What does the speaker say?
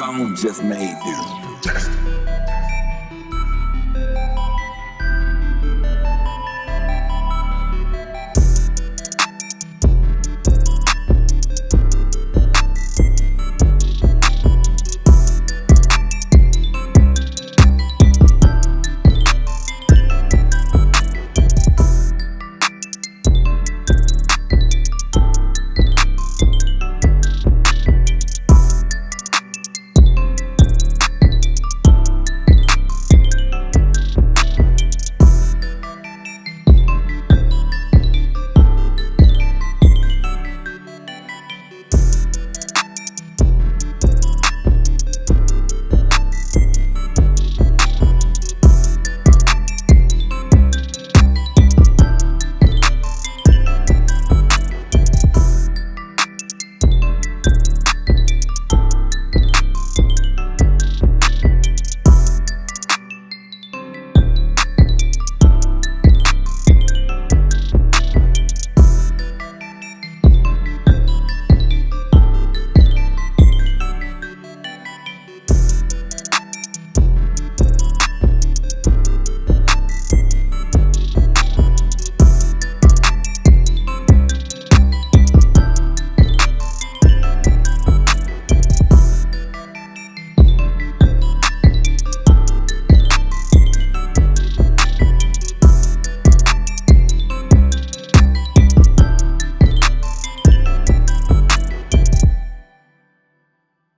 Zone just made this.